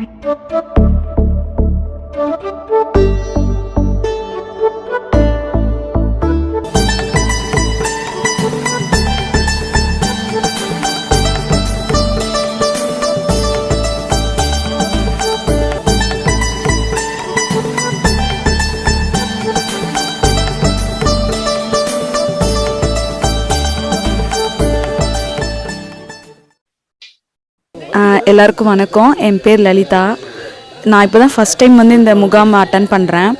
Thank you. எல்லாருக்கும் வணக்கம். என் பேர் லலிதா. நான் இப்போ தான் ஃபஸ்ட் டைம் வந்து இந்த முகாம் அட்டன் பண்ணுறேன்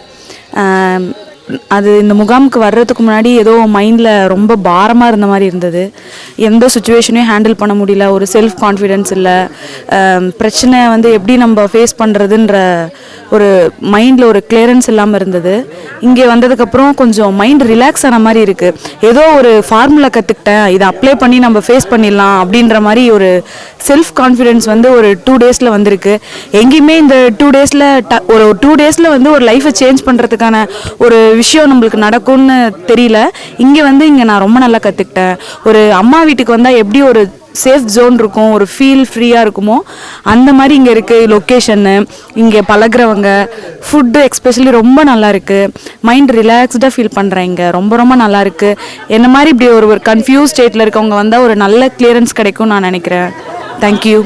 அது இந்த முகாமுக்கு வர்றதுக்கு முன்னாடி ஏதோ மைண்டில் ரொம்ப பாரமாக இருந்த மாதிரி இருந்தது. எந்த சுச்சுவேஷனையும் ஹேண்டில் பண்ண முடியல. ஒரு செல்ஃப் கான்ஃபிடென்ஸ் இல்லை பிரச்சனை வந்து எப்படி நம்ம ஃபேஸ் பண்ணுறதுன்ற ஒரு மைண்டில் ஒரு கிளியரன்ஸ் இல்லாமல் இருந்தது. இங்கே வந்ததுக்கப்புறம் கொஞ்சம் மைண்ட் ரிலாக்ஸ் ஆன மாதிரி இருக்குது ஏதோ ஒரு ஃபார்முலா கற்றுக்கிட்டேன் இதை அப்ளை பண்ணி நம்ம ஃபேஸ் பண்ணிடலாம் அப்படின்ற மாதிரி ஒரு செல்ஃப் கான்ஃபிடென்ஸ் வந்து ஒரு டூ டேஸில் வந்திருக்கு. எங்கேயுமே இந்த டூ டேஸில் ஒரு டூ டேஸில் வந்து ஒரு லைஃப்பை சேஞ்ச் பண்ணுறதுக்கான ஒரு விஷயம் நம்மளுக்கு நடக்கும்னு தெரியல. இங்கே வந்து இங்கே நான் ரொம்ப நல்லா கற்றுக்கிட்டேன் ஒரு அம்மா வீட்டுக்கு வந்தால் எப்படி ஒரு சேஃப் ஜோன் இருக்கும் ஒரு ஃபீல் ஃப்ரீயாக இருக்குமோ அந்த மாதிரி இங்கே இருக்குது லொக்கேஷன்னு இங்கே பழகுறவங்க ஃபுட்டு எக்ஸ்பெஷலி ரொம்ப நல்லா இருக்குது மைண்ட் ரிலாக்ஸ்டாக ஃபீல் பண்ணுறேன் இங்கே. ரொம்ப ரொம்ப நல்லா இருக்குது என்ன மாதிரி இப்படி ஒரு ஒரு கன்ஃபியூஸ் ஸ்டேட்டில் இருக்கவங்க வந்தால் ஒரு நல்ல கிளியரன்ஸ் கிடைக்கும் நான் நினைக்கிறேன். தேங்க்யூ